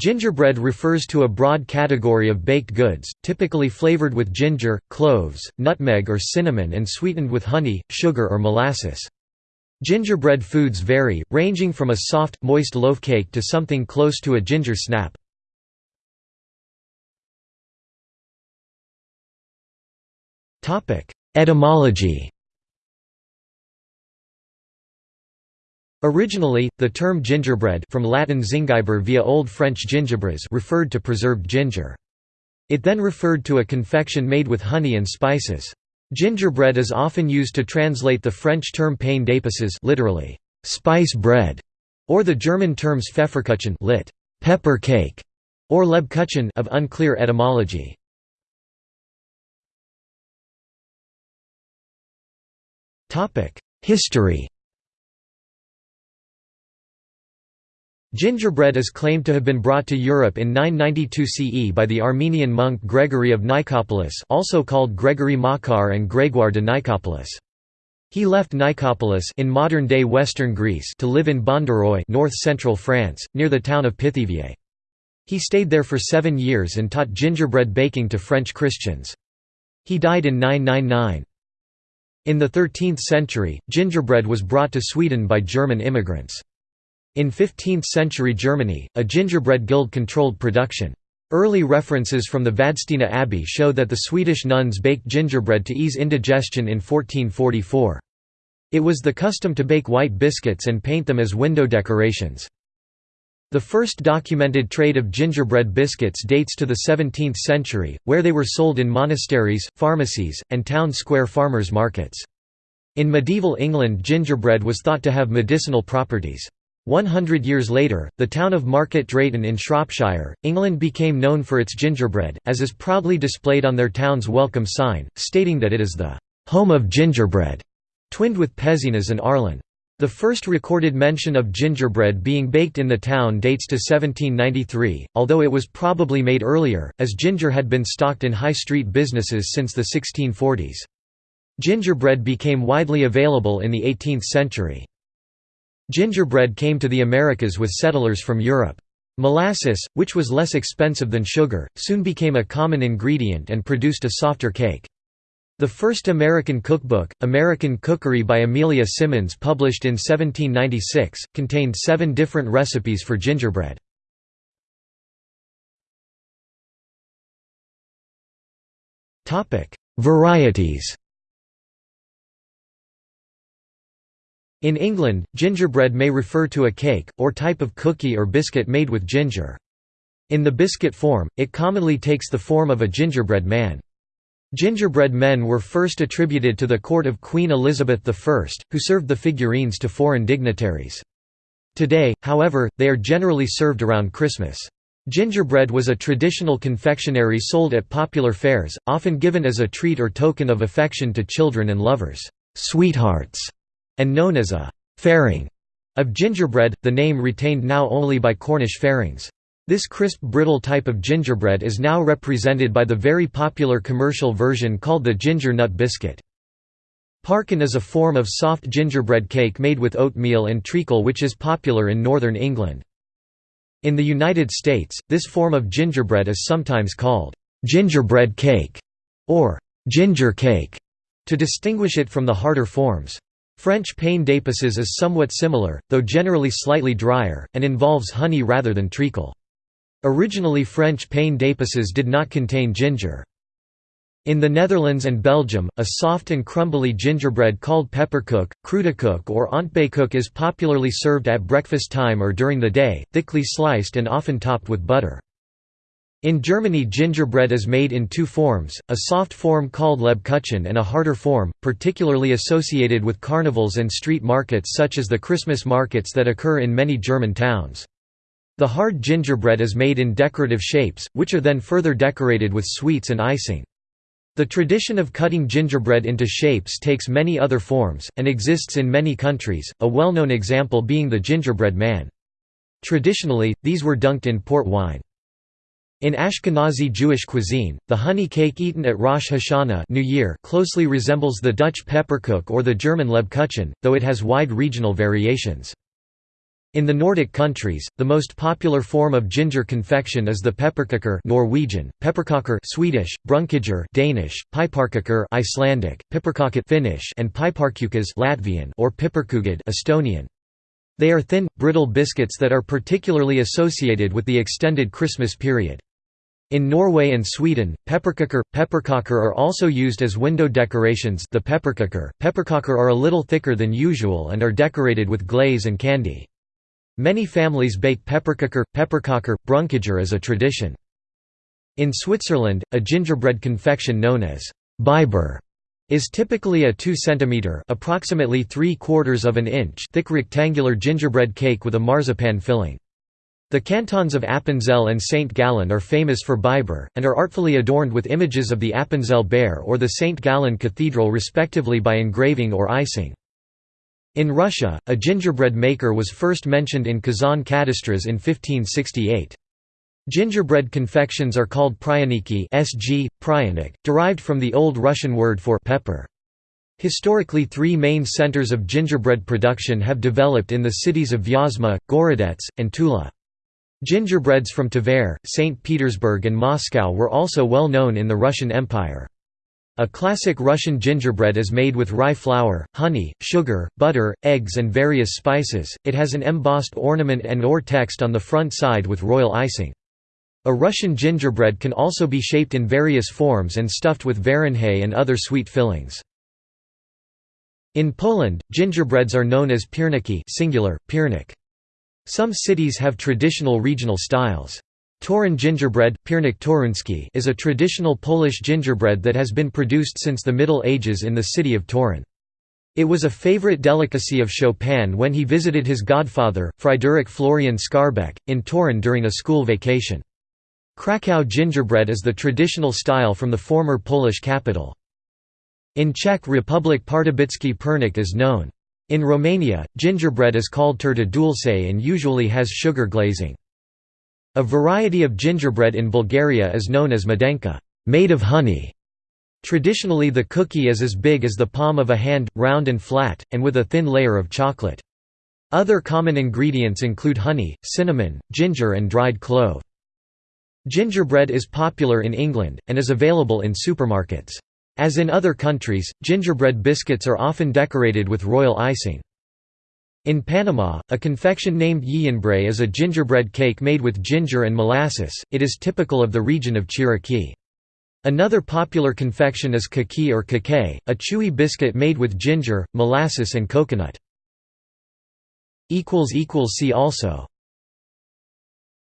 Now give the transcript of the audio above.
Gingerbread refers to a broad category of baked goods, typically flavored with ginger, cloves, nutmeg or cinnamon and sweetened with honey, sugar or molasses. Gingerbread foods vary, ranging from a soft, moist loaf cake to something close to a ginger snap. Etymology Originally, the term gingerbread from Latin zingiber via Old French gingibres referred to preserved ginger. It then referred to a confection made with honey and spices. Gingerbread is often used to translate the French term pain d'épices literally, spice bread, or the German terms Pfefferkuchen lit. pepper cake, or Lebkuchen of unclear etymology. History Gingerbread is claimed to have been brought to Europe in 992 CE by the Armenian monk Gregory of Nicopolis also called Gregory Makar and Grégoire de Nicopolis. He left Nicopolis in modern-day western Greece to live in Bondaroy north-central France, near the town of Pithiviers. He stayed there for seven years and taught gingerbread baking to French Christians. He died in 999. In the 13th century, gingerbread was brought to Sweden by German immigrants. In 15th-century Germany, a gingerbread guild controlled production. Early references from the Vadstena Abbey show that the Swedish nuns baked gingerbread to ease indigestion in 1444. It was the custom to bake white biscuits and paint them as window decorations. The first documented trade of gingerbread biscuits dates to the 17th century, where they were sold in monasteries, pharmacies, and town square farmers' markets. In medieval England gingerbread was thought to have medicinal properties. One hundred years later, the town of Market Drayton in Shropshire, England became known for its gingerbread, as is proudly displayed on their town's welcome sign, stating that it is the «home of gingerbread», twinned with Pézenas and Arlen. The first recorded mention of gingerbread being baked in the town dates to 1793, although it was probably made earlier, as ginger had been stocked in high street businesses since the 1640s. Gingerbread became widely available in the 18th century. Gingerbread came to the Americas with settlers from Europe. Molasses, which was less expensive than sugar, soon became a common ingredient and produced a softer cake. The first American cookbook, American Cookery by Amelia Simmons published in 1796, contained seven different recipes for gingerbread. Varieties In England, gingerbread may refer to a cake, or type of cookie or biscuit made with ginger. In the biscuit form, it commonly takes the form of a gingerbread man. Gingerbread men were first attributed to the court of Queen Elizabeth I, who served the figurines to foreign dignitaries. Today, however, they are generally served around Christmas. Gingerbread was a traditional confectionery sold at popular fairs, often given as a treat or token of affection to children and lovers. Sweethearts and known as a «fairing» of gingerbread, the name retained now only by Cornish fairings. This crisp brittle type of gingerbread is now represented by the very popular commercial version called the ginger nut biscuit. Parkin is a form of soft gingerbread cake made with oatmeal and treacle which is popular in northern England. In the United States, this form of gingerbread is sometimes called gingerbread cake or ginger cake to distinguish it from the harder forms. French pain d'épices is somewhat similar, though generally slightly drier, and involves honey rather than treacle. Originally French pain d'épices did not contain ginger. In the Netherlands and Belgium, a soft and crumbly gingerbread called pepperkoek, kruidekoek or ontbijtkoek is popularly served at breakfast time or during the day, thickly sliced and often topped with butter. In Germany gingerbread is made in two forms, a soft form called Lebkuchen and a harder form, particularly associated with carnivals and street markets such as the Christmas markets that occur in many German towns. The hard gingerbread is made in decorative shapes, which are then further decorated with sweets and icing. The tradition of cutting gingerbread into shapes takes many other forms, and exists in many countries, a well-known example being the gingerbread man. Traditionally, these were dunked in port wine. In Ashkenazi Jewish cuisine, the honey cake eaten at Rosh Hashanah New Year closely resembles the Dutch pepperkoek or the German Lebkuchen, though it has wide regional variations. In the Nordic countries, the most popular form of ginger confection is the pepperkakor Norwegian, pepperkaker Swedish, brunkager Danish, piparkakor Icelandic, piparkakut Finnish, and piparkūkas Latvian or piparkoogid Estonian. They are thin, brittle biscuits that are particularly associated with the extended Christmas period. In Norway and Sweden, pepperkakor, pepperkakor are also used as window decorations the pepperkakor are a little thicker than usual and are decorated with glaze and candy. Many families bake pepperkakor, pepperkakor, brunkager as a tradition. In Switzerland, a gingerbread confection known as Biber is typically a 2 cm approximately 3 quarters of an inch thick rectangular gingerbread cake with a marzipan filling. The cantons of Appenzell and St. Gallen are famous for Biber, and are artfully adorned with images of the Appenzell Bear or the St. Gallen Cathedral respectively by engraving or icing. In Russia, a gingerbread maker was first mentioned in Kazan Kadastras in 1568. Gingerbread confections are called pryaniki (sg. pryanik), derived from the Old Russian word for pepper. Historically three main centers of gingerbread production have developed in the cities of Vyazma, Gorodets, and Tula. Gingerbreads from Tver, St. Petersburg and Moscow were also well known in the Russian Empire. A classic Russian gingerbread is made with rye flour, honey, sugar, butter, eggs and various spices, it has an embossed ornament and or text on the front side with royal icing. A Russian gingerbread can also be shaped in various forms and stuffed with varenje and other sweet fillings. In Poland, gingerbreads are known as pierniki singular, piernik. Some cities have traditional regional styles. Toruń gingerbread is a traditional Polish gingerbread that has been produced since the Middle Ages in the city of Toruń. It was a favorite delicacy of Chopin when he visited his godfather, Fryderyk Florian Skarbek, in Toruń during a school vacation. Krakow gingerbread is the traditional style from the former Polish capital. In Czech Republic Pardubický perník is known. In Romania, gingerbread is called turta dulce and usually has sugar glazing. A variety of gingerbread in Bulgaria is known as medenka made of honey". Traditionally the cookie is as big as the palm of a hand, round and flat, and with a thin layer of chocolate. Other common ingredients include honey, cinnamon, ginger and dried clove. Gingerbread is popular in England, and is available in supermarkets. As in other countries, gingerbread biscuits are often decorated with royal icing. In Panama, a confection named Llenbrai is a gingerbread cake made with ginger and molasses, it is typical of the region of Chiriquí. Another popular confection is kaki or kake, a chewy biscuit made with ginger, molasses and coconut. See also